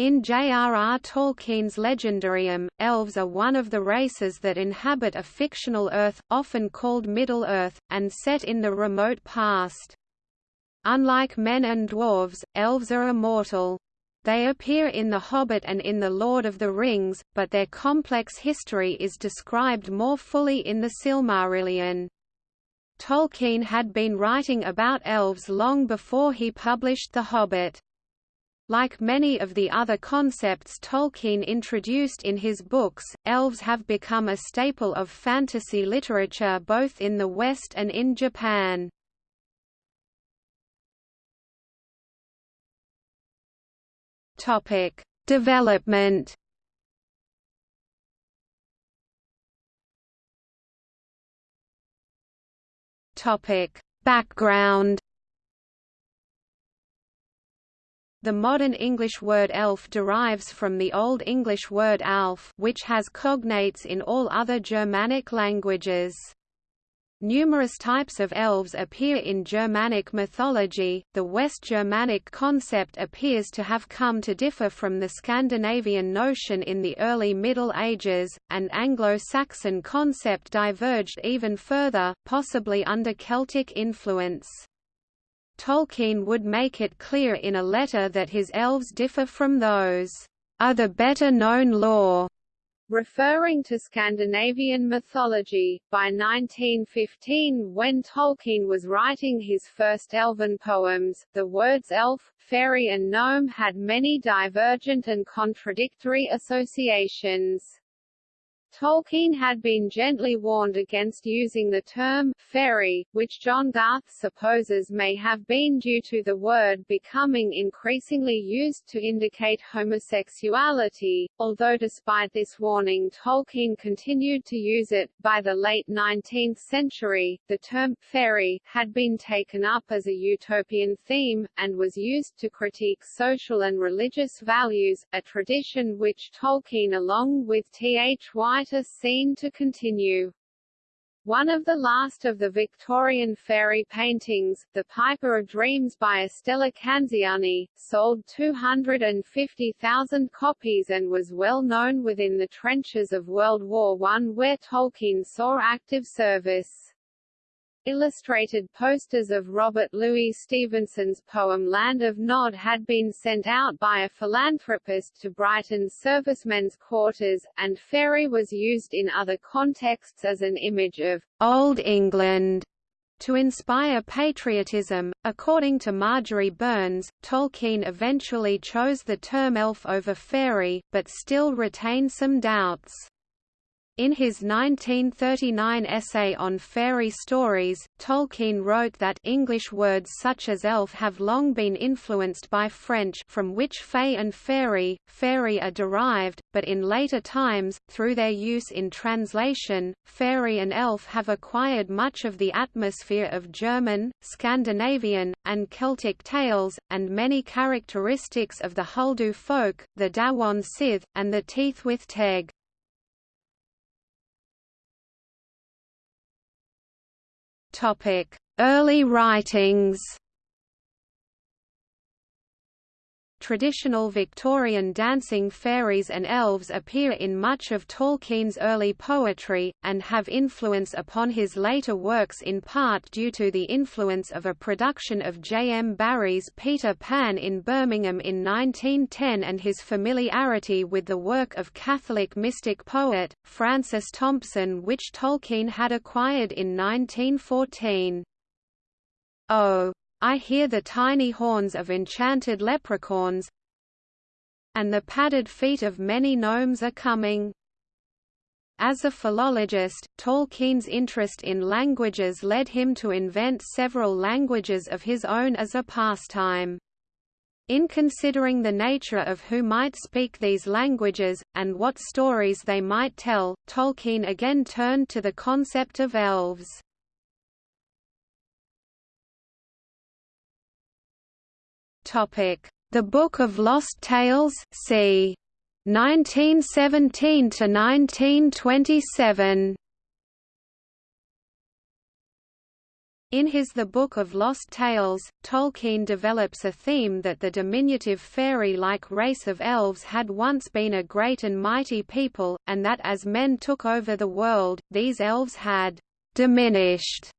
In J.R.R. Tolkien's Legendarium, elves are one of the races that inhabit a fictional Earth, often called Middle-earth, and set in the remote past. Unlike men and dwarves, elves are immortal. They appear in The Hobbit and in The Lord of the Rings, but their complex history is described more fully in the Silmarillion. Tolkien had been writing about elves long before he published The Hobbit. Like many of the other concepts Tolkien introduced in his books, elves have become a staple of fantasy literature both in the West and in Japan. Topic: Development. Topic: Background. The modern English word elf derives from the Old English word alf which has cognates in all other Germanic languages. Numerous types of elves appear in Germanic mythology. The West Germanic concept appears to have come to differ from the Scandinavian notion in the early Middle Ages, and Anglo-Saxon concept diverged even further, possibly under Celtic influence. Tolkien would make it clear in a letter that his elves differ from those other better-known lore referring to Scandinavian mythology. By 1915, when Tolkien was writing his first elven poems, the words elf, fairy and gnome had many divergent and contradictory associations. Tolkien had been gently warned against using the term fairy, which John Garth supposes may have been due to the word becoming increasingly used to indicate homosexuality, although despite this warning Tolkien continued to use it. By the late 19th century, the term fairy had been taken up as a utopian theme, and was used to critique social and religious values, a tradition which Tolkien along with T.H.Y seen to continue. One of the last of the Victorian fairy paintings, The Piper of Dreams by Estella Canziani, sold 250,000 copies and was well known within the trenches of World War I where Tolkien saw active service. Illustrated posters of Robert Louis Stevenson's poem Land of Nod had been sent out by a philanthropist to Brighton's servicemen's quarters, and fairy was used in other contexts as an image of Old England to inspire patriotism. According to Marjorie Burns, Tolkien eventually chose the term elf over fairy, but still retained some doubts. In his 1939 essay on fairy stories, Tolkien wrote that English words such as elf have long been influenced by French from which fay and fairy, fairy are derived, but in later times, through their use in translation, fairy and elf have acquired much of the atmosphere of German, Scandinavian, and Celtic tales, and many characteristics of the Huldufólk, the Dawan Sith, and the Tylwyth Teg. Early writings Traditional Victorian dancing fairies and elves appear in much of Tolkien's early poetry, and have influence upon his later works in part due to the influence of a production of J. M. Barrie's Peter Pan in Birmingham in 1910 and his familiarity with the work of Catholic mystic poet, Francis Thompson which Tolkien had acquired in 1914. Oh! I hear the tiny horns of enchanted leprechauns, and the padded feet of many gnomes are coming. As a philologist, Tolkien's interest in languages led him to invent several languages of his own as a pastime. In considering the nature of who might speak these languages, and what stories they might tell, Tolkien again turned to the concept of elves. The Book of Lost Tales c. 1917 to 1927. In his The Book of Lost Tales, Tolkien develops a theme that the diminutive fairy-like race of elves had once been a great and mighty people, and that as men took over the world, these elves had «diminished»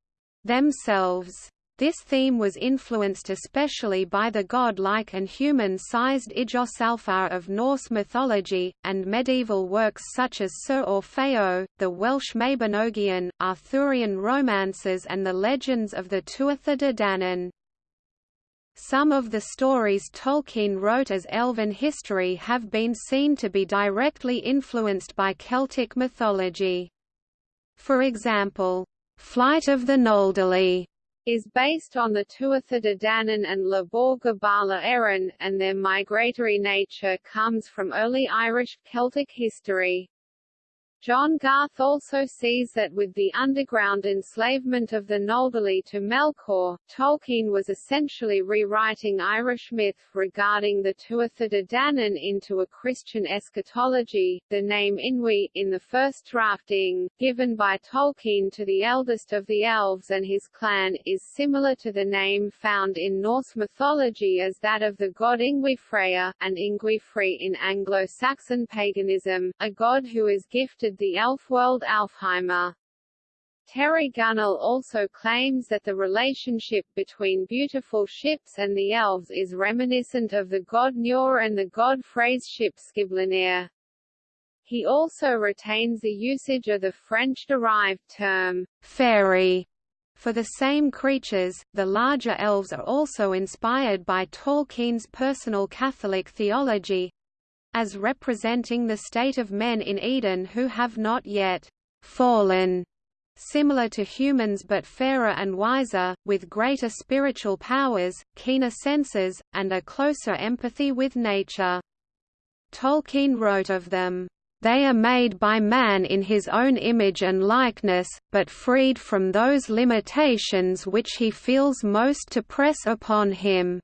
themselves. This theme was influenced especially by the god-like and human-sized Iggos of Norse mythology, and medieval works such as Sir Orfeo, the Welsh Mabinogion, Arthurian romances and the legends of the Tuatha De Danann. Some of the stories Tolkien wrote as elven history have been seen to be directly influenced by Celtic mythology. For example, Flight of the Noldoli is based on the Tuatha De Danann and Lebor Gabála Érenn, and their migratory nature comes from early Irish Celtic history. John Garth also sees that with the underground enslavement of the Noldoli to Melkor, Tolkien was essentially rewriting Irish myth regarding the Tuatha De Danann into a Christian eschatology. The name Inwë, in the first drafting, given by Tolkien to the eldest of the elves and his clan, is similar to the name found in Norse mythology as that of the god Yngwi Freyr, and Yngwi in Anglo-Saxon paganism, a god who is gifted the elf world Alfheimr. Terry Gunnell also claims that the relationship between beautiful ships and the elves is reminiscent of the god Njord and the god Frey's ship Skíðblaðnir. He also retains the usage of the French-derived term, fairy, for the same creatures, the larger elves are also inspired by Tolkien's personal Catholic theology, as representing the state of men in Eden who have not yet fallen, similar to humans but fairer and wiser, with greater spiritual powers, keener senses, and a closer empathy with nature. Tolkien wrote of them, "...they are made by man in his own image and likeness, but freed from those limitations which he feels most to press upon him."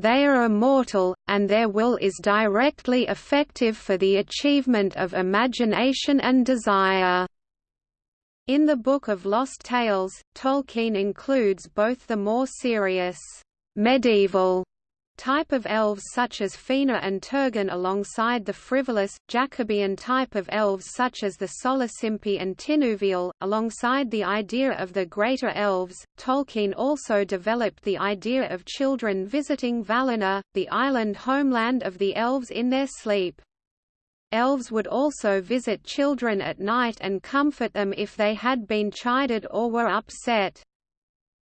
They are immortal, and their will is directly effective for the achievement of imagination and desire. In the Book of Lost Tales, Tolkien includes both the more serious, medieval type of elves such as Fëanor and Turgon alongside the frivolous, Jacobean type of elves such as the Solosimpi and Tinuviel. Alongside the idea of the greater elves, Tolkien also developed the idea of children visiting Valinor, the island homeland of the elves in their sleep. Elves would also visit children at night and comfort them if they had been chided or were upset.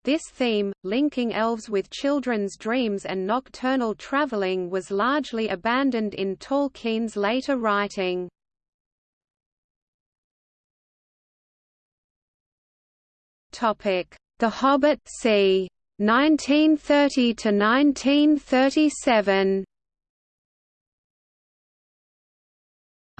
This theme, linking elves with children's dreams and nocturnal traveling was largely abandoned in Tolkien's later writing. The Hobbit c. 1930 to 1937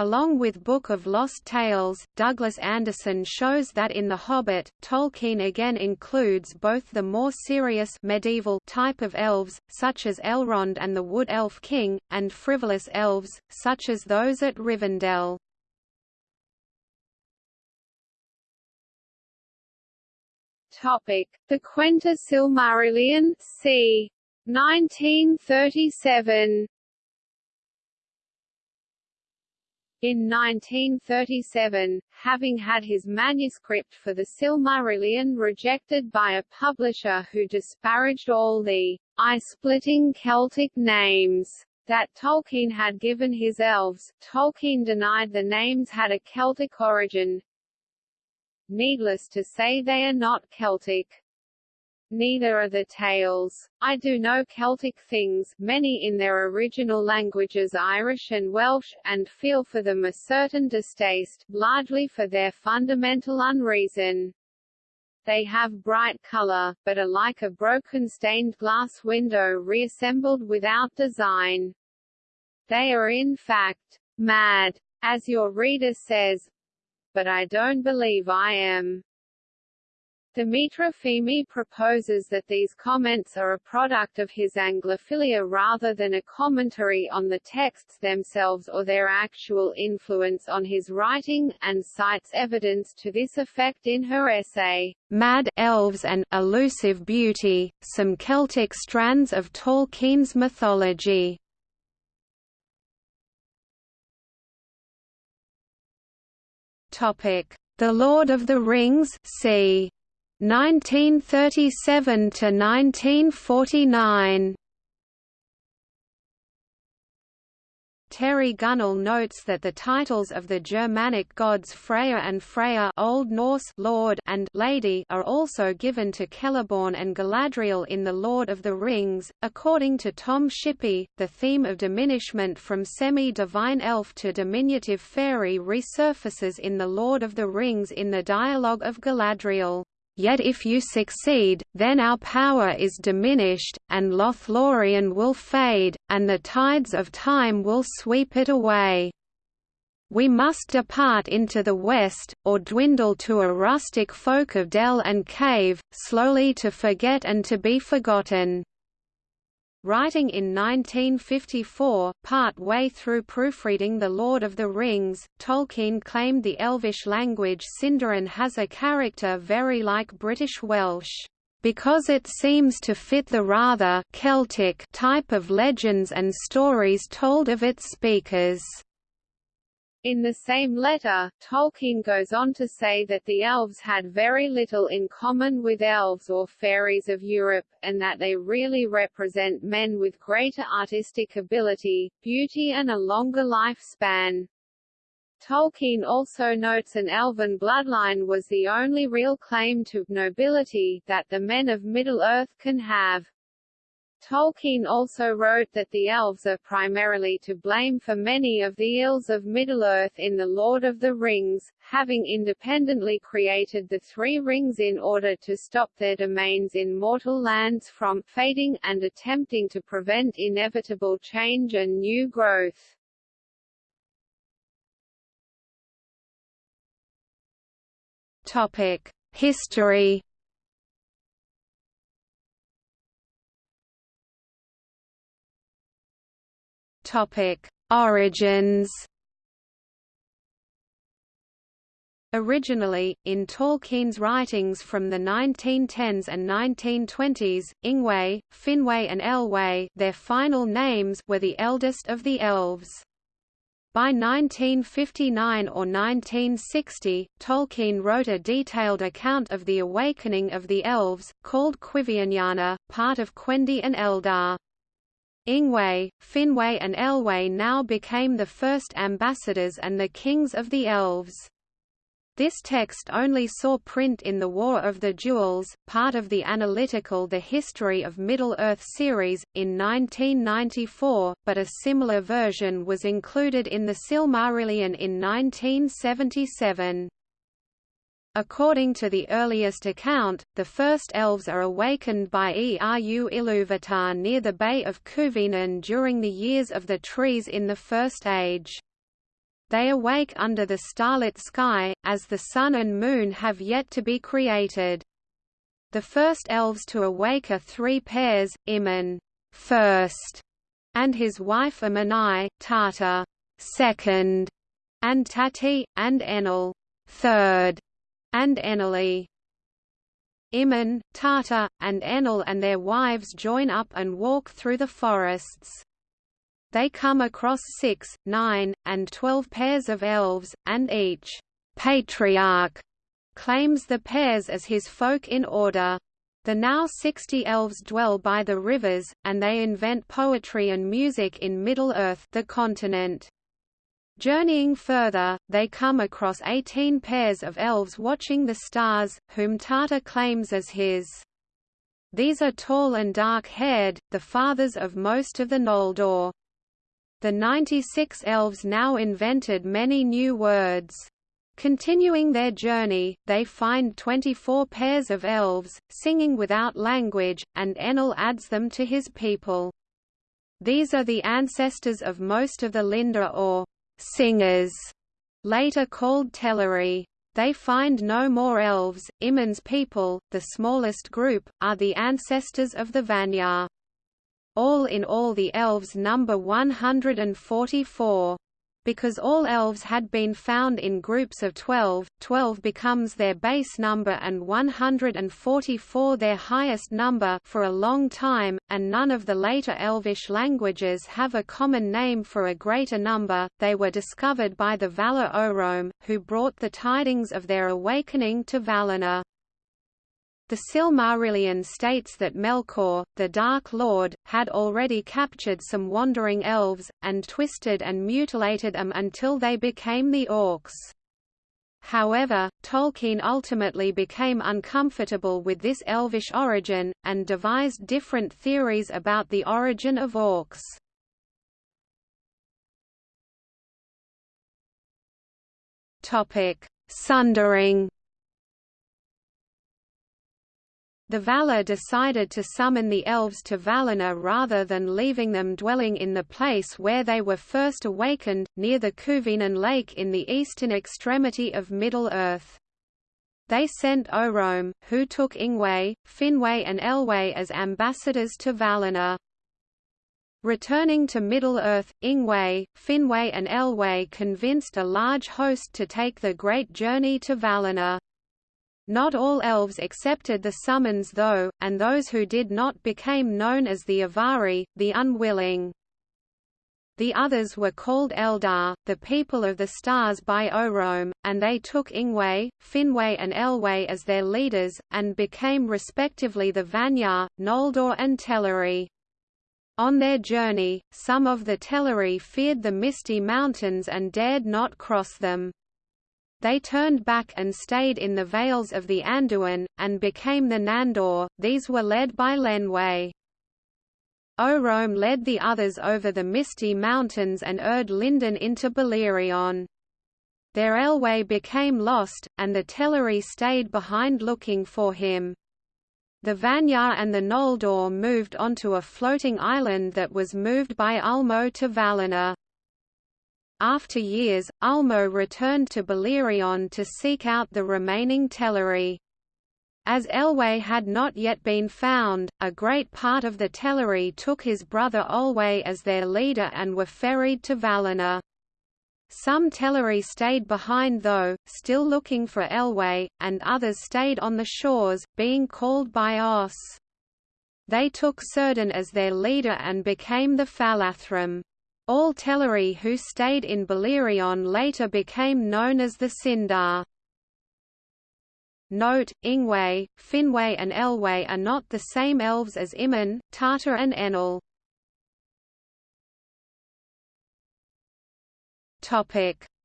Along with Book of Lost Tales, Douglas Anderson shows that in The Hobbit, Tolkien again includes both the more serious medieval type of elves, such as Elrond and the Wood Elf King, and frivolous elves, such as those at Rivendell. Topic: The Quenta Silmarillion, c. 1937. In 1937, having had his manuscript for the Silmarillion rejected by a publisher who disparaged all the eye-splitting Celtic names that Tolkien had given his elves, Tolkien denied the names had a Celtic origin. Needless to say they are not Celtic. Neither are the tales. I do know Celtic things, many in their original languages Irish and Welsh, and feel for them a certain distaste, largely for their fundamental unreason. They have bright color, but are like a broken stained glass window reassembled without design. They are in fact, mad, as your reader says, but I don't believe I am. Dimitra Fimi proposes that these comments are a product of his Anglophilia rather than a commentary on the texts themselves or their actual influence on his writing, and cites evidence to this effect in her essay, Mad Elves and Elusive Beauty, Some Celtic Strands of Tolkien's Mythology. The Lord of the Rings c. 1937 to 1949 Terry Gunnell notes that the titles of the Germanic gods Freya and Freyja Old Norse Lord and Lady are also given to Celeborn and Galadriel in The Lord of the Rings. According to Tom Shippey, the theme of diminishment from semi-divine elf to diminutive fairy resurfaces in The Lord of the Rings in the dialogue of Galadriel. Yet if you succeed, then our power is diminished, and Lothlorien will fade, and the tides of time will sweep it away. We must depart into the west, or dwindle to a rustic folk of dell and cave, slowly to forget and to be forgotten. Writing in 1954, part-way through proofreading The Lord of the Rings, Tolkien claimed the Elvish language Sindarin has a character very like British Welsh, "...because it seems to fit the rather Celtic type of legends and stories told of its speakers." In the same letter, Tolkien goes on to say that the elves had very little in common with elves or fairies of Europe, and that they really represent men with greater artistic ability, beauty and a longer lifespan. Tolkien also notes an elven bloodline was the only real claim to nobility that the men of Middle-earth can have. Tolkien also wrote that the elves are primarily to blame for many of the ills of Middle-earth in The Lord of the Rings, having independently created the Three Rings in order to stop their domains in mortal lands from fading, and attempting to prevent inevitable change and new growth. History Topic: Origins. Originally, in Tolkien's writings from the 1910s and 1920s, Ingwe, Finwë and Elwë their final names were the eldest of the elves. By 1959 or 1960, Tolkien wrote a detailed account of the awakening of the elves, called Cuivienyarna, part of Quendi and Eldar. Ingwe, Finwë and Elwë now became the first ambassadors and the kings of the elves. This text only saw print in the War of the Jewels, part of the analytical The History of Middle-earth series, in 1994, but a similar version was included in the Silmarillion in 1977. According to the earliest account, the first elves are awakened by Eru Ilúvatar near the Bay of Cuiviénen during the years of the trees in the First Age. They awake under the starlit sky, as the sun and moon have yet to be created. The first elves to awake are three pairs, Imin first, and his wife Amani, Tata second, and Tati, and Enel third and Enlil. Imin, Tata, and Enel and their wives join up and walk through the forests. They come across six, nine, and twelve pairs of elves, and each patriarch claims the pairs as his folk in order. The now sixty elves dwell by the rivers, and they invent poetry and music in Middle-earth the continent. Journeying further, they come across 18 pairs of elves watching the stars, whom Tata claims as his. These are tall and dark-haired, the fathers of most of the Noldor. The 96 elves now invented many new words. Continuing their journey, they find 24 pairs of elves, singing without language, and Enel adds them to his people. These are the ancestors of most of the Lindar or singers, later called Teleri. They find no more elves. Imin's people, the smallest group, are the ancestors of the Vanyar. All in all the elves number 144. Because all elves had been found in groups of 12, 12 becomes their base number and 144 their highest number for a long time, and none of the later Elvish languages have a common name for a greater number. They were discovered by the Valar Orome, who brought the tidings of their awakening to Valinor. The Silmarillion states that Melkor, the Dark Lord, had already captured some wandering elves, and twisted and mutilated them until they became the orcs. However, Tolkien ultimately became uncomfortable with this elvish origin, and devised different theories about the origin of orcs. Sundering The Valar decided to summon the elves to Valinor rather than leaving them dwelling in the place where they were first awakened, near the Cuiviénen Lake in the eastern extremity of Middle-earth. They sent Orome, who took Ingwe, Finwë and Elwë as ambassadors to Valinor. Returning to Middle-earth, Ingwe, Finwë and Elwë convinced a large host to take the great journey to Valinor. Not all elves accepted the summons though, and those who did not became known as the Avari, the unwilling. The others were called Eldar, the people of the stars by Orome, and they took Ingwe, Finwë and Elwë as their leaders, and became respectively the Vanyar, Noldor and Teleri. On their journey, some of the Teleri feared the misty mountains and dared not cross them. They turned back and stayed in the vales of the Anduin, and became the Nandor, these were led by Lenwë. Orome led the others over the misty mountains and Ered Lindon into Beleriand. Their Elwë became lost, and the Teleri stayed behind looking for him. The Vanyar and the Noldor moved onto a floating island that was moved by Ulmo to Valinor. After years, Ulmo returned to Beleriand to seek out the remaining Teleri. As Elwë had not yet been found, a great part of the Teleri took his brother Olwë as their leader and were ferried to Valinor. Some Teleri stayed behind though, still looking for Elwë, and others stayed on the shores, being called by Ossë. They took Círdan as their leader and became the Falathrim. All Teleri who stayed in Beleriand later became known as the Sindar. Note, Ingwe, Finwë and Elwë are not the same elves as Imin, Tata and Enel.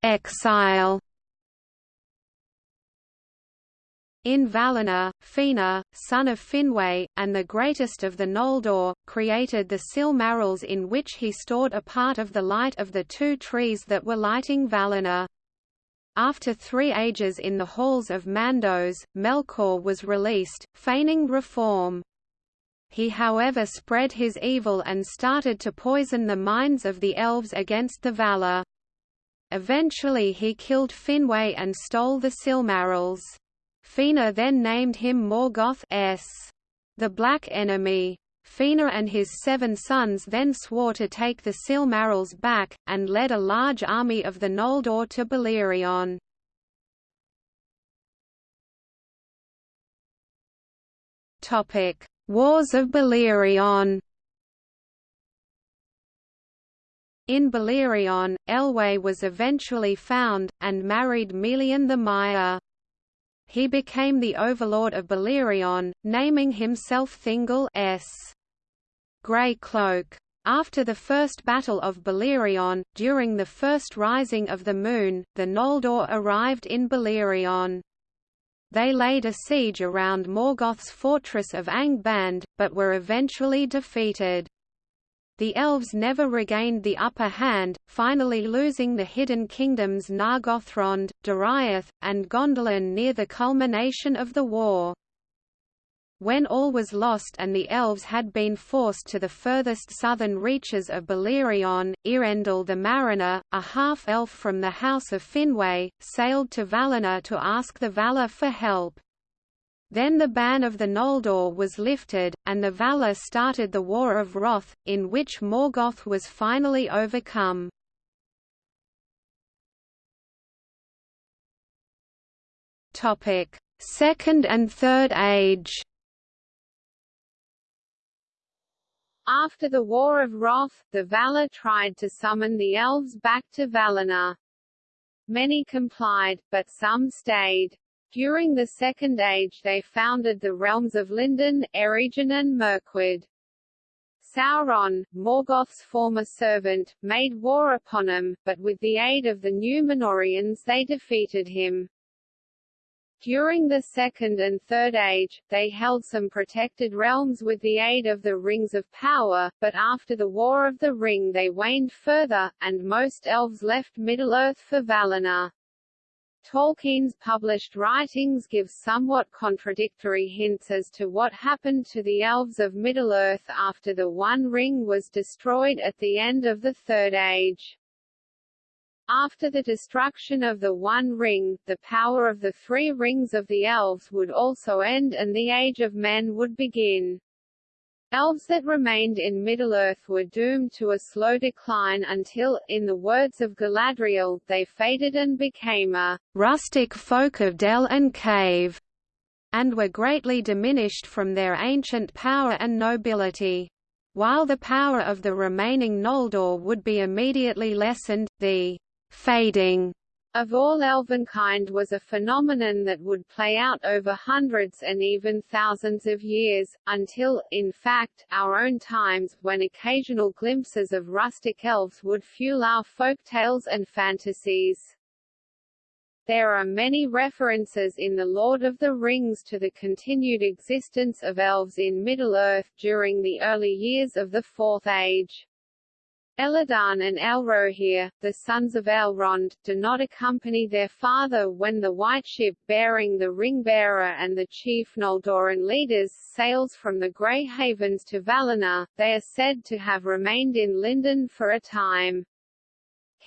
Exile In Valinor, Fëanor, son of Finwë, and the greatest of the Noldor, created the Silmarils in which he stored a part of the light of the two trees that were lighting Valinor. After three ages in the halls of Mandos, Melkor was released, feigning reform. He however spread his evil and started to poison the minds of the elves against the Valar. Eventually he killed Finwë and stole the Silmarils. Fëanor then named him Morgoth S. the Black Enemy. Fëanor and his seven sons then swore to take the Silmarils back, and led a large army of the Noldor to Beleriand. Wars of Beleriand In Beleriand, Elwë was eventually found, and married Melian the Maia. He became the overlord of Beleriand, naming himself Thingol S. Grey Cloak. After the first Battle of Beleriand, during the first rising of the moon, the Noldor arrived in Beleriand. They laid a siege around Morgoth's fortress of Angband, but were eventually defeated. The elves never regained the upper hand, finally losing the hidden kingdoms Nargothrond, Doriath, and Gondolin near the culmination of the war. When all was lost and the elves had been forced to the furthest southern reaches of Beleriand, Eärendil the Mariner, a half-elf from the House of Finwë, sailed to Valinor to ask the Valar for help. Then the ban of the Noldor was lifted, and the Valar started the War of Wrath, in which Morgoth was finally overcome. Second and Third Age After the War of Wrath, the Valar tried to summon the elves back to Valinor. Many complied, but some stayed. During the Second Age they founded the realms of Lindon, Eregion and Mirkwood. Sauron, Morgoth's former servant, made war upon him, but with the aid of the Númenóreans they defeated him. During the Second and Third Age, they held some protected realms with the aid of the Rings of Power, but after the War of the Ring they waned further, and most elves left Middle-earth for Valinor. Tolkien's published writings give somewhat contradictory hints as to what happened to the elves of Middle-earth after the One Ring was destroyed at the end of the Third Age. After the destruction of the One Ring, the power of the three rings of the elves would also end and the Age of Men would begin. Elves that remained in Middle-earth were doomed to a slow decline until, in the words of Galadriel, they faded and became a rustic folk of dell and cave, and were greatly diminished from their ancient power and nobility. While the power of the remaining Noldor would be immediately lessened, the fading of all elvenkind was a phenomenon that would play out over hundreds and even thousands of years, until, in fact, our own times, when occasional glimpses of rustic elves would fuel our folk tales and fantasies. There are many references in The Lord of the Rings to the continued existence of elves in Middle-earth during the early years of the Fourth Age. Elladan and Elrohir, the sons of Elrond, do not accompany their father when the White Ship bearing the Ring-bearer and the chief Noldorin leaders sails from the Grey Havens to Valinor, they are said to have remained in Lindon for a time.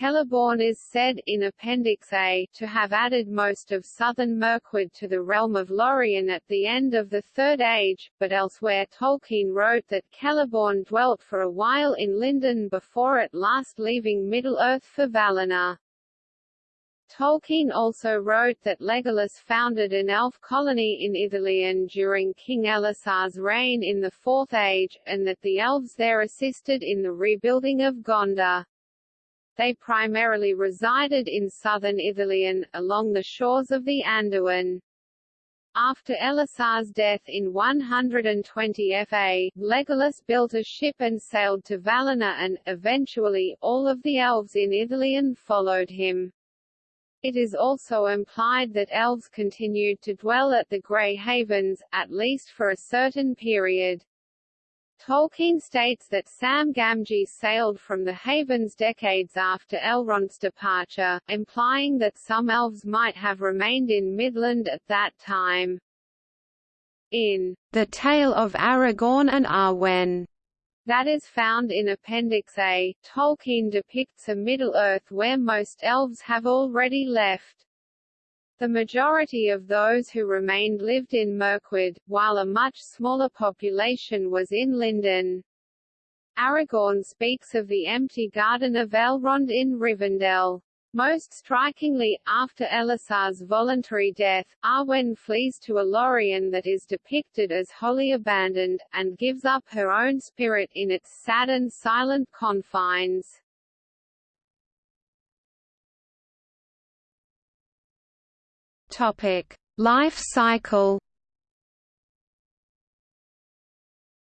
Celeborn is said, in Appendix A, to have added most of southern Mirkwood to the realm of Lorien at the end of the Third Age, but elsewhere Tolkien wrote that Celeborn dwelt for a while in Lindon before at last leaving Middle-earth for Valinor. Tolkien also wrote that Legolas founded an elf colony in Ithilien during King Elessar's reign in the Fourth Age, and that the elves there assisted in the rebuilding of Gondor. They primarily resided in southern Ithilien, along the shores of the Anduin. After Elessar's death in 120 FA, Legolas built a ship and sailed to Valinor and, eventually, all of the elves in Ithilien followed him. It is also implied that elves continued to dwell at the Grey Havens, at least for a certain period. Tolkien states that Sam Gamgee sailed from the Havens decades after Elrond's departure, implying that some elves might have remained in Mithlond at that time. In The Tale of Aragorn and Arwen, that is found in Appendix A, Tolkien depicts a Middle-earth where most elves have already left. The majority of those who remained lived in Mirkwood, while a much smaller population was in Lindon. Aragorn speaks of the empty garden of Elrond in Rivendell. Most strikingly, after Elessar's voluntary death, Arwen flees to a Lorien that is depicted as wholly abandoned, and gives up her own spirit in its sad and silent confines. Topic: Life cycle.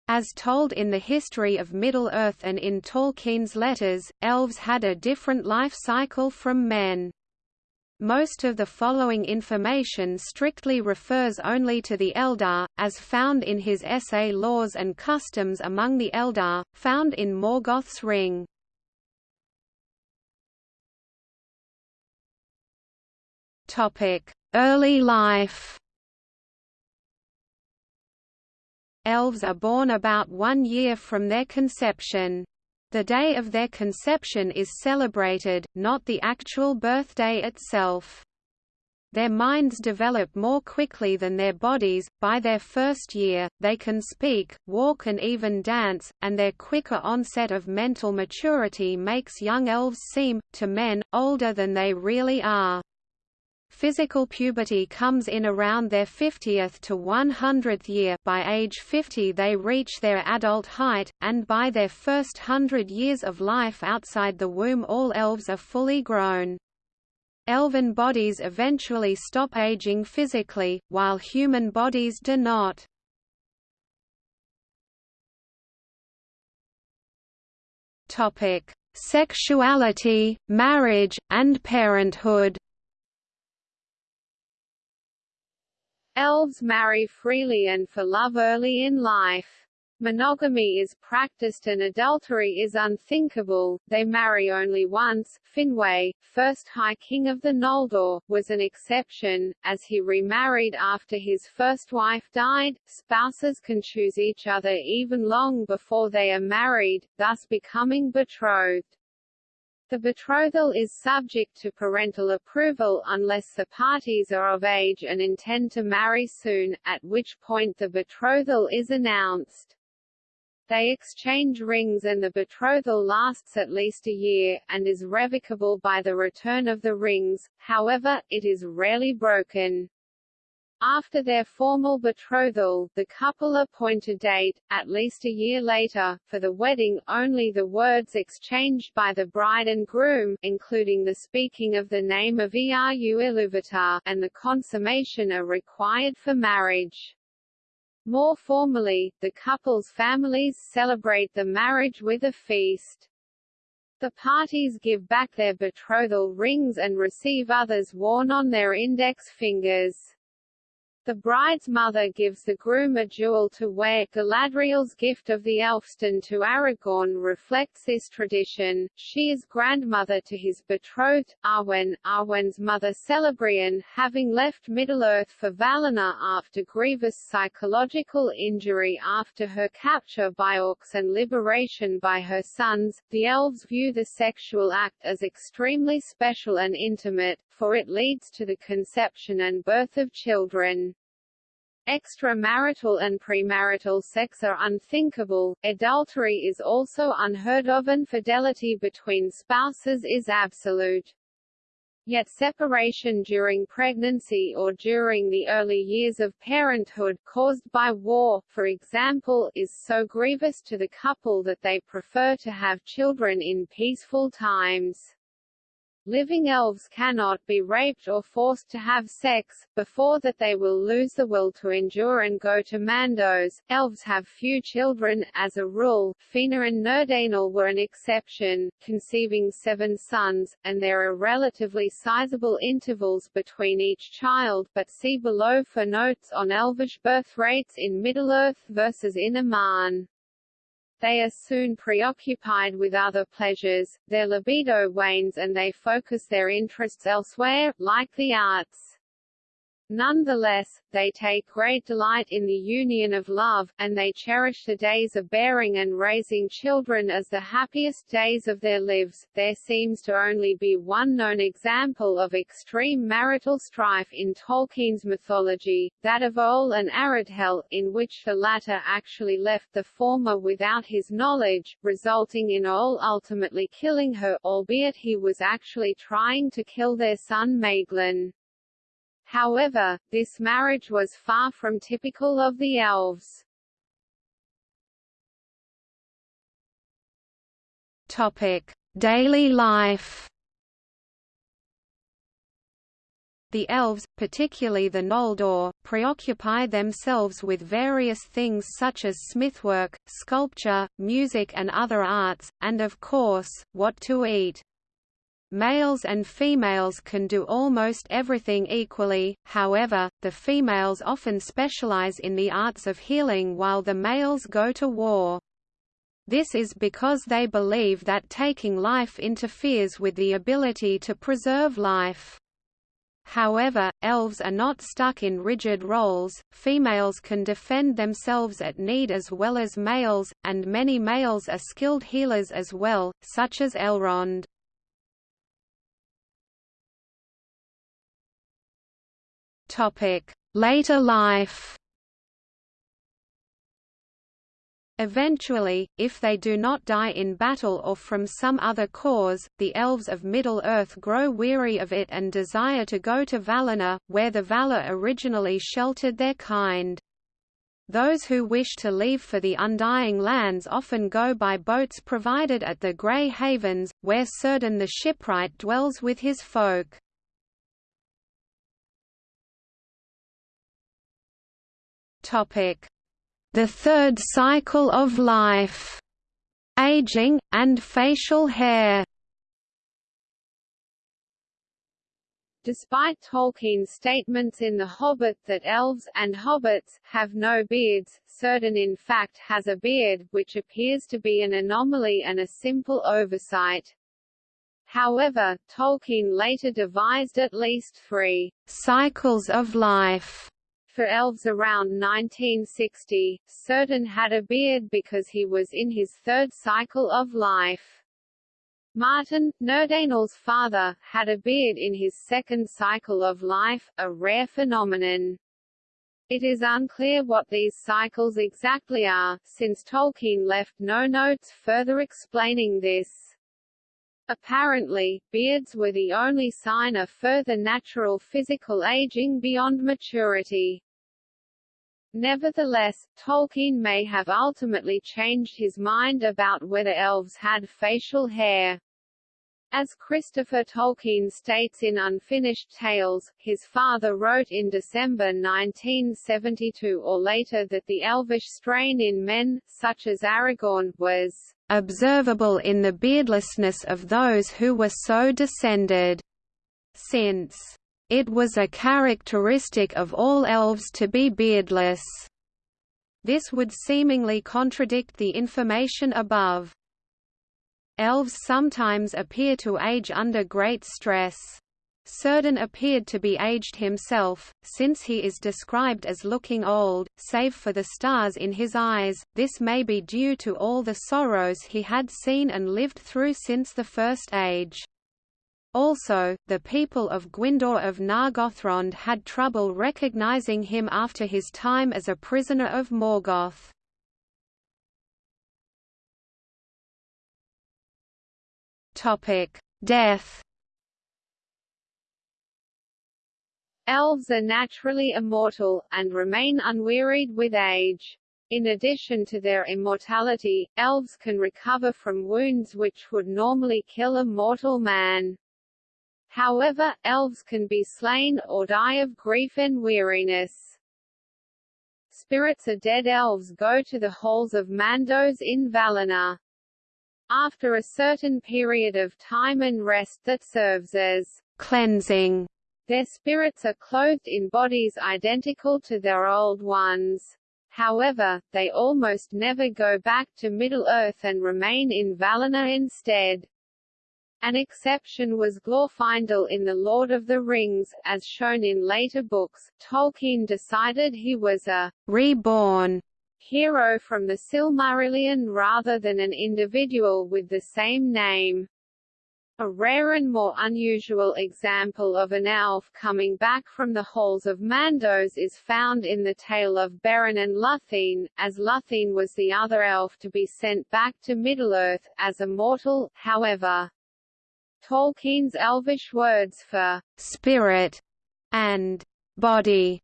As told in the history of Middle-earth and in Tolkien's letters, elves had a different life cycle from men. Most of the following information strictly refers only to the Eldar, as found in his essay Laws and Customs Among the Eldar, found in Morgoth's Ring. Topic: Early life Elves are born about one year from their conception. The day of their conception is celebrated, not the actual birthday itself. Their minds develop more quickly than their bodies, by their first year, they can speak, walk and even dance, and their quicker onset of mental maturity makes young elves seem, to men, older than they really are. Physical puberty comes in around their 50th to 100th year by age 50 they reach their adult height, and by their first hundred years of life outside the womb all elves are fully grown. Elven bodies eventually stop aging physically, while human bodies do not. Sexuality, marriage, and parenthood. Elves marry freely and for love early in life. Monogamy is practiced and adultery is unthinkable, they marry only once. Finwë, first High King of the Noldor, was an exception, as he remarried after his first wife died. Spouses can choose each other even long before they are married, thus becoming betrothed. The betrothal is subject to parental approval unless the parties are of age and intend to marry soon, at which point the betrothal is announced. They exchange rings and the betrothal lasts at least a year, and is revocable by the return of the rings, however, it is rarely broken. After their formal betrothal, the couple appoint a date, at least a year later, for the wedding. Only the words exchanged by the bride and groom, including the speaking of the name of Eru Ilúvatar, and the consummation are required for marriage. More formally, the couple's families celebrate the marriage with a feast. The parties give back their betrothal rings and receive others worn on their index fingers. The bride's mother gives the groom a jewel to wear. Galadriel's gift of the Elfstone to Aragorn reflects this tradition. She is grandmother to his betrothed, Arwen. Arwen's mother Celebrian, having left Middle-earth for Valinor after grievous psychological injury after her capture by orcs and liberation by her sons, the elves view the sexual act as extremely special and intimate, for it leads to the conception and birth of children. Extramarital and premarital sex are unthinkable, adultery is also unheard of and fidelity between spouses is absolute. Yet separation during pregnancy or during the early years of parenthood caused by war, for example, is so grievous to the couple that they prefer to have children in peaceful times. Living elves cannot be raped or forced to have sex, before that they will lose the will to endure and go to Mandos. Elves have few children, as a rule, Fëanor and Nerdanel were an exception, conceiving seven sons, and there are relatively sizable intervals between each child but see below for notes on elvish birth rates in Middle-earth versus in Aman. They are soon preoccupied with other pleasures, their libido wanes and they focus their interests elsewhere, like the arts. Nonetheless, they take great delight in the union of love, and they cherish the days of bearing and raising children as the happiest days of their lives. There seems to only be one known example of extreme marital strife in Tolkien's mythology, that of Eöl and Aredhel, in which the latter actually left the former without his knowledge, resulting in Eöl ultimately killing her, albeit he was actually trying to kill their son Maeglin. However, this marriage was far from typical of the elves. Topic: Daily life. The elves, particularly the Noldor, preoccupy themselves with various things such as smithwork, sculpture, music and other arts, and of course, what to eat. Males and females can do almost everything equally, however, the females often specialize in the arts of healing while the males go to war. This is because they believe that taking life interferes with the ability to preserve life. However, elves are not stuck in rigid roles, females can defend themselves at need as well as males, and many males are skilled healers as well, such as Elrond. Later life Eventually, if they do not die in battle or from some other cause, the elves of Middle-earth grow weary of it and desire to go to Valinor, where the Valar originally sheltered their kind. Those who wish to leave for the Undying Lands often go by boats provided at the Grey Havens, where Círdan the shipwright dwells with his folk. The third cycle of life, aging, and facial hair. Despite Tolkien's statements in The Hobbit that elves and hobbits have no beards, Círdan in fact has a beard, which appears to be an anomaly and a simple oversight. However, Tolkien later devised at least three cycles of life for elves around 1960, Círdan had a beard because he was in his third cycle of life. Mahtan, Nerdanel's father, had a beard in his second cycle of life, a rare phenomenon. It is unclear what these cycles exactly are, since Tolkien left no notes further explaining this. Apparently, beards were the only sign of further natural physical aging beyond maturity. Nevertheless, Tolkien may have ultimately changed his mind about whether elves had facial hair. As Christopher Tolkien states in Unfinished Tales, his father wrote in December 1972 or later that the elvish strain in men, such as Aragorn, was observable in the beardlessness of those who were so descended, since it was a characteristic of all elves to be beardless. This would seemingly contradict the information above. Elves sometimes appear to age under great stress. Círdan appeared to be aged himself, since he is described as looking old, save for the stars in his eyes. This may be due to all the sorrows he had seen and lived through since the First Age. Also, the people of Gwindor of Nargothrond had trouble recognizing him after his time as a prisoner of Morgoth. Death Elves are naturally immortal, and remain unwearied with age. In addition to their immortality, elves can recover from wounds which would normally kill a mortal man. However, elves can be slain, or die of grief and weariness. Spirits of dead elves go to the halls of Mandos in Valinor. After a certain period of time and rest that serves as cleansing, their spirits are clothed in bodies identical to their old ones. However, they almost never go back to Middle-earth and remain in Valinor instead. An exception was Glorfindel in The Lord of the Rings, as shown in later books. Tolkien decided he was a reborn hero from the Silmarillion rather than an individual with the same name. A rare and more unusual example of an elf coming back from the halls of Mandos is found in the tale of Beren and Lúthien, as Lúthien was the other elf to be sent back to Middle-earth, as a mortal, however. Tolkien's Elvish words for spirit and body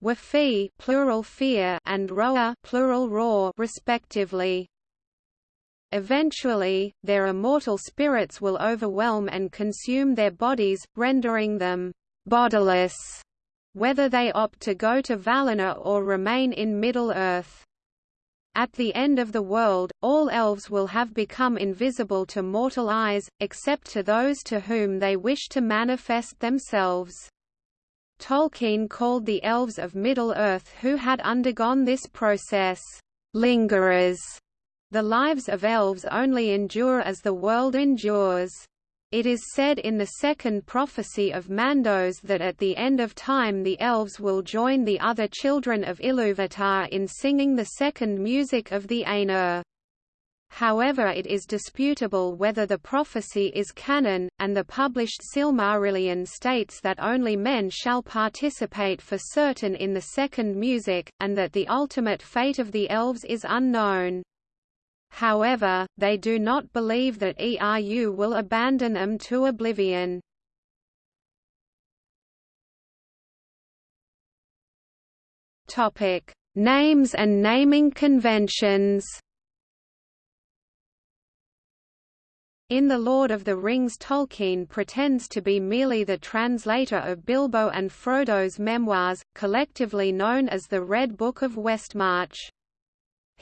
were fëa plural fëar and hröa plural hröar respectively. Eventually, their immortal spirits will overwhelm and consume their bodies, rendering them bodiless, whether they opt to go to Valinor or remain in Middle-earth. At the end of the world, all elves will have become invisible to mortal eyes, except to those to whom they wish to manifest themselves. Tolkien called the elves of Middle-earth who had undergone this process, lingerers. The lives of elves only endure as the world endures. It is said in the second prophecy of Mandos that at the end of time the elves will join the other children of Iluvatar in singing the second music of the Ainur. However it is disputable whether the prophecy is canon, and the published Silmarillion states that only men shall participate for certain in the second music, and that the ultimate fate of the elves is unknown. However, they do not believe that ERU will abandon them to oblivion. Topic: Names and naming conventions. In The Lord of the Rings Tolkien pretends to be merely the translator of Bilbo and Frodo's memoirs, collectively known as the Red Book of Westmarch.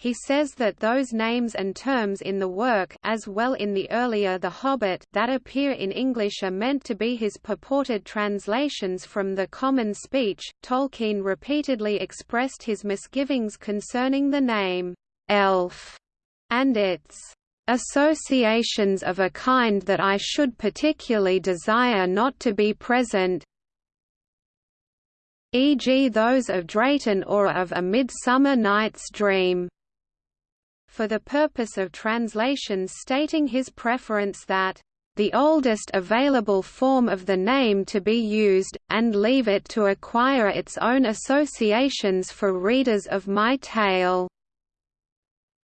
He says that those names and terms in the work as well in the earlier The Hobbit that appear in English are meant to be his purported translations from the common speech. Tolkien repeatedly expressed his misgivings concerning the name elf and its associations of a kind that I should particularly desire not to be present e.g. those of Drayton or of A Midsummer Night's Dream for the purpose of translations stating his preference that the oldest available form of the name to be used, and leave it to acquire its own associations for readers of my tale."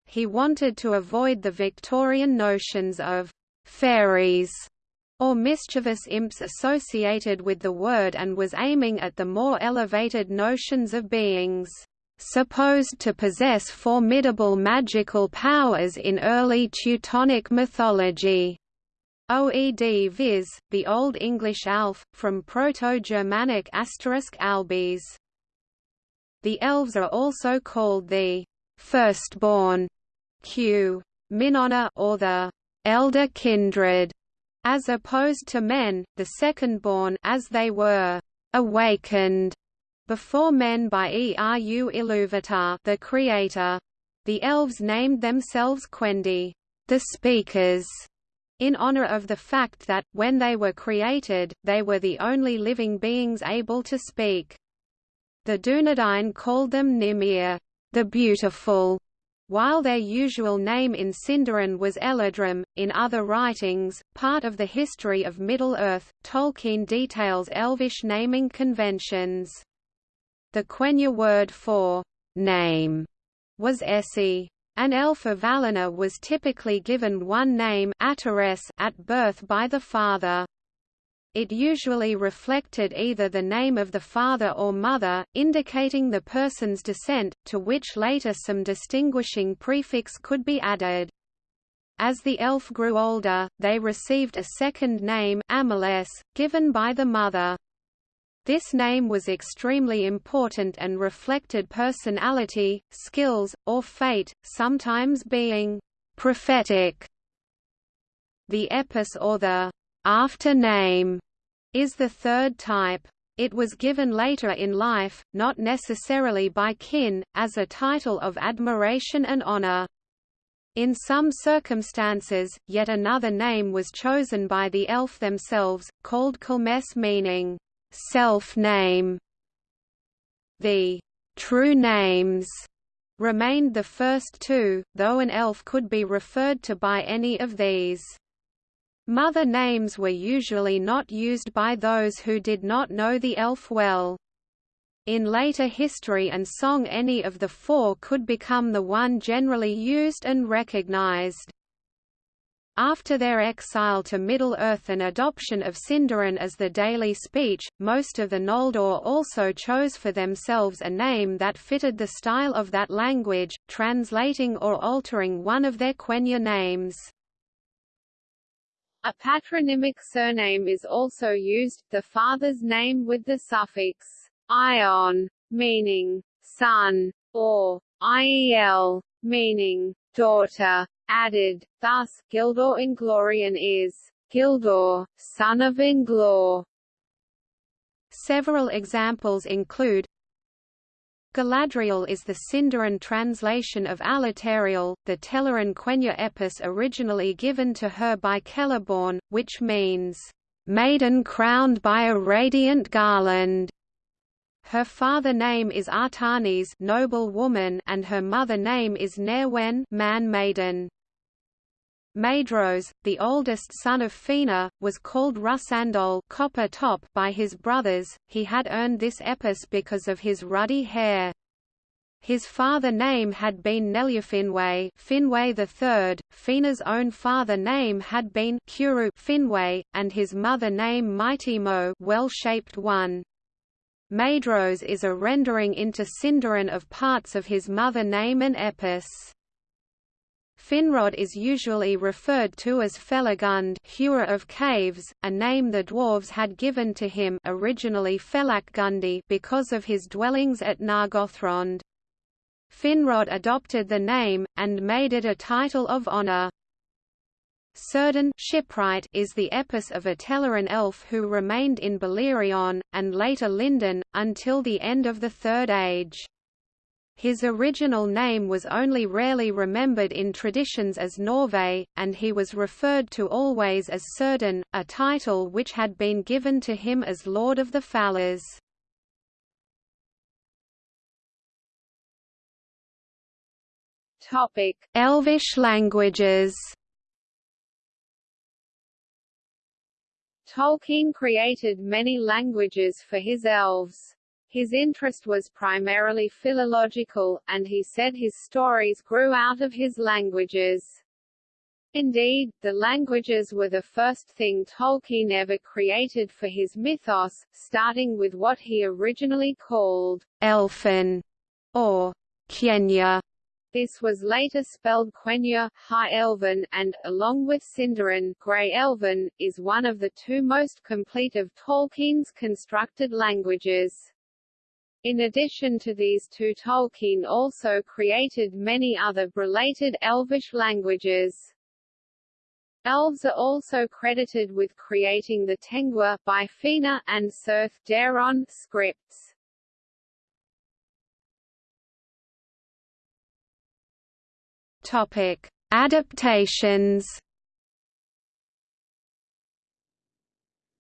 He wanted to avoid the Victorian notions of «fairies» or mischievous imps associated with the word and was aiming at the more elevated notions of beings supposed to possess formidable magical powers in early Teutonic mythology. OED viz., the Old English Alf, from Proto-Germanic asterisk albes. The elves are also called the firstborn Q. Minona or the elder kindred, as opposed to men, the secondborn as they were awakened before men by Eru Iluvatar the creator. The elves named themselves Quendi, the speakers, in honor of the fact that, when they were created, they were the only living beings able to speak. The Dunedain called them Nimir, the beautiful, while their usual name in Sindarin was Eladrim, in other writings, part of the history of Middle-earth, Tolkien details elvish naming conventions. The Quenya word for name was Essi. An elf of Valinor was typically given one name at birth by the father. It usually reflected either the name of the father or mother, indicating the person's descent, to which later some distinguishing prefix could be added. As the elf grew older, they received a second name Ameles, given by the mother. This name was extremely important and reflected personality, skills, or fate, sometimes being prophetic. The epos or the after name is the third type. It was given later in life, not necessarily by kin, as a title of admiration and honor. In some circumstances, yet another name was chosen by the elf themselves, called Kulmes meaning self-name. The true names remained the first two, though an elf could be referred to by any of these. Mother names were usually not used by those who did not know the elf well. In later history and song any of the four could become the one generally used and recognized. After their exile to Middle-earth and adoption of Sindarin as the daily speech, most of the Noldor also chose for themselves a name that fitted the style of that language, translating or altering one of their Quenya names. A patronymic surname is also used, the father's name with the suffix ion, meaning son, or iel, meaning daughter added, thus, Gildor Inglorion is Gildor, son of Inglor. Several examples include Galadriel is the Sindarin translation of Alateriel, the Telerin Quenya epos originally given to her by Celeborn, which means, "...maiden crowned by a radiant garland." Her father name is Artanis noble woman and her mother name is Nerwen man maiden. Maedhros, the oldest son of Fëanor, was called Russandol copper top by his brothers. He had earned this epos because of his ruddy hair. His father name had been Nelyafinwe Finwë III, Fëanor's own father name had been Curufinwë, and his mother name Maitimo well-shaped one. Maedhros is a rendering into Sindarin of parts of his mother name and epos. Finrod is usually referred to as Felagund hewer of caves, a name the dwarves had given to him originally Felakgundi because of his dwellings at Nargothrond. Finrod adopted the name, and made it a title of honor. Círdan shipwright is the epos of a Telerin elf who remained in Beleriand, and later Lindon, until the end of the Third Age. His original name was only rarely remembered in traditions as Norve, and he was referred to always as Círdan, a title which had been given to him as Lord of the Falas. Topic: Elvish languages. Tolkien created many languages for his elves. His interest was primarily philological, and he said his stories grew out of his languages. Indeed, the languages were the first thing Tolkien ever created for his mythos, starting with what he originally called Elfin, or Qenya. This was later spelled Quenya, High Elven, and, along with Sindarin, Grey Elven, is one of the two most complete of Tolkien's constructed languages. In addition to these two Tolkien also created many other related Elvish languages. Elves are also credited with creating the Tengwar by Fëanor and Cirth Daeron scripts. Topic: Adaptations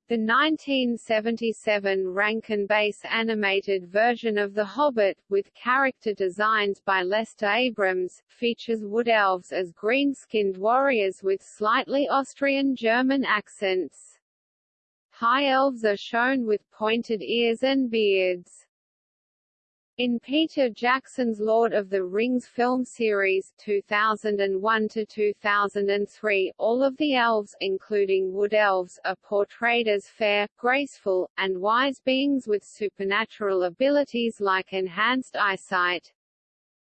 The 1977 Rankin-Bass animated version of The Hobbit, with character designs by Lester Abrams, features wood elves as green-skinned warriors with slightly Austrian-German accents. High elves are shown with pointed ears and beards. In Peter Jackson's Lord of the Rings film series 2001-2003, all of the elves including wood elves are portrayed as fair, graceful, and wise beings with supernatural abilities like enhanced eyesight.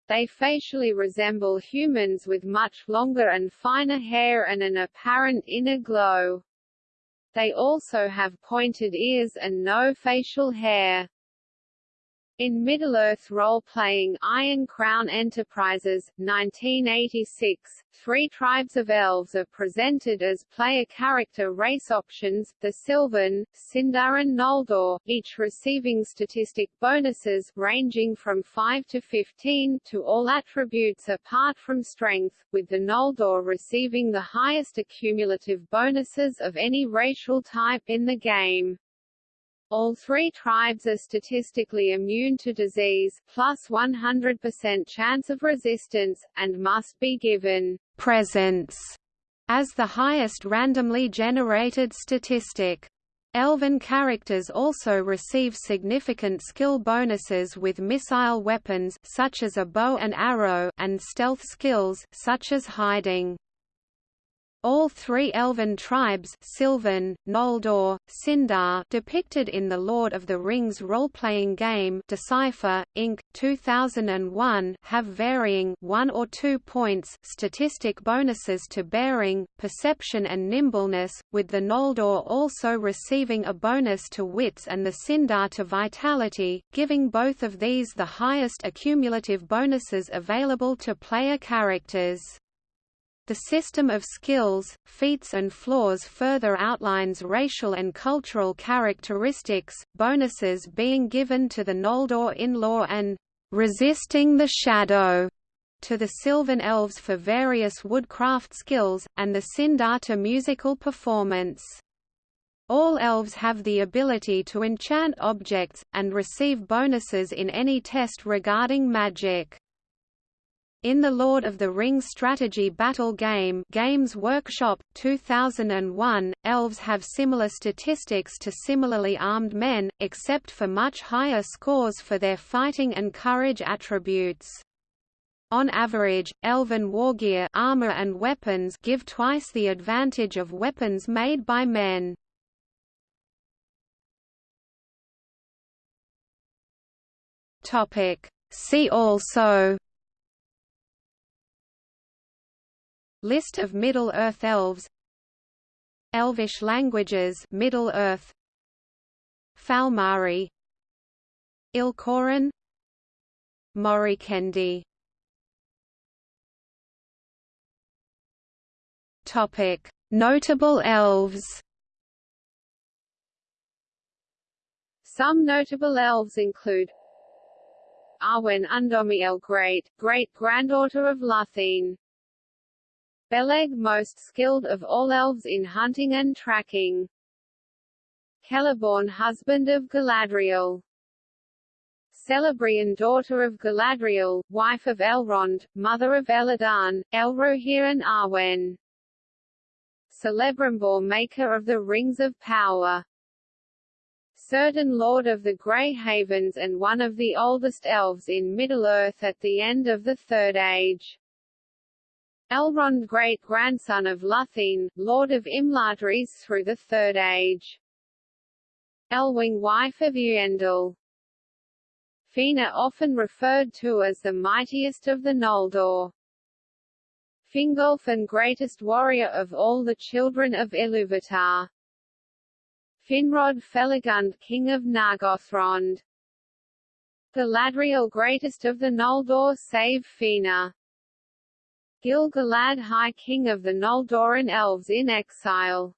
They facially resemble humans with much longer and finer hair and an apparent inner glow. They also have pointed ears and no facial hair. In Middle-earth role-playing Iron Crown Enterprises, 1986, three tribes of elves are presented as player character race options, the Sylvan, Sindar and Noldor, each receiving statistic bonuses ranging from 5 to 15 to all attributes apart from strength, with the Noldor receiving the highest accumulative bonuses of any racial type in the game. All three tribes are statistically immune to disease, plus 100% chance of resistance, and must be given presence as the highest randomly generated statistic. Elven characters also receive significant skill bonuses with missile weapons such as a bow and arrow and stealth skills such as hiding. All three elven tribes Sylvan, Noldor, Sindar depicted in the Lord of the Rings role-playing game Decipher, Inc. 2001 have varying 1 or 2 points statistic bonuses to bearing, perception and nimbleness, with the Noldor also receiving a bonus to wits and the Sindar to vitality, giving both of these the highest accumulative bonuses available to player characters. The system of skills, feats and flaws further outlines racial and cultural characteristics, bonuses being given to the Noldor in-law and resisting the shadow to the Sylvan Elves for various woodcraft skills, and the Sindar to musical performance. All elves have the ability to enchant objects, and receive bonuses in any test regarding magic. In the Lord of the Rings strategy battle game Games Workshop, 2001, elves have similar statistics to similarly armed men, except for much higher scores for their fighting and courage attributes. On average, elven wargear armor and weapons give twice the advantage of weapons made by men. See also List of Middle-earth elves. Elvish languages. Middle-earth Falmari. Ilkoran. Moriquendi. Topic. Notable elves. Some notable elves include Arwen Undomiel Great, great-granddaughter of Lúthien Beleg most skilled of all elves in hunting and tracking. Celeborn husband of Galadriel. Celebrian daughter of Galadriel, wife of Elrond, mother of Elladan, Elrohir and Arwen. Celebrimbor maker of the Rings of Power. Círdan Lord of the Grey Havens and one of the oldest elves in Middle-earth at the end of the Third Age. Elrond great-grandson of Lúthien, lord of Imladris through the Third Age. Elwing wife of Eärendil. Fëanor often referred to as the mightiest of the Noldor. Fingolfin greatest warrior of all the children of Iluvatar. Finrod Felagund king of Nargothrond. Galadriel greatest of the Noldor save Fëanor. Gil-galad High King of the Noldorin Elves in exile.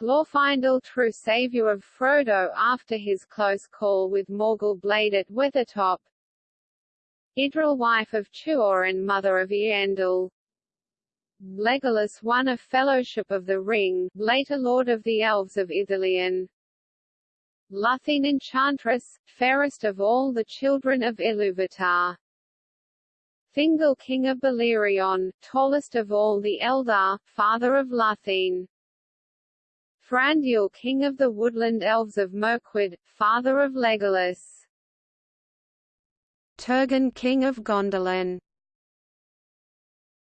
Glorfindel true savior of Frodo after his close call with Morgul Blade at Weathertop. Idril wife of Tuor and mother of Eärendil. Legolas one a Fellowship of the Ring, later Lord of the Elves of Ithilien. Lúthien Enchantress, fairest of all the children of Iluvatar. Thingol king of Beleriand, tallest of all the Eldar, father of Lúthien. Thranduil king of the woodland elves of Mirkwood, father of Legolas. Turgon king of Gondolin